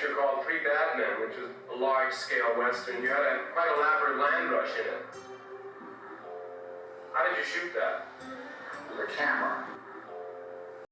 picture called Three Bad Men, which was a large-scale western. You had a quite elaborate land rush in it. How did you shoot that? With a camera.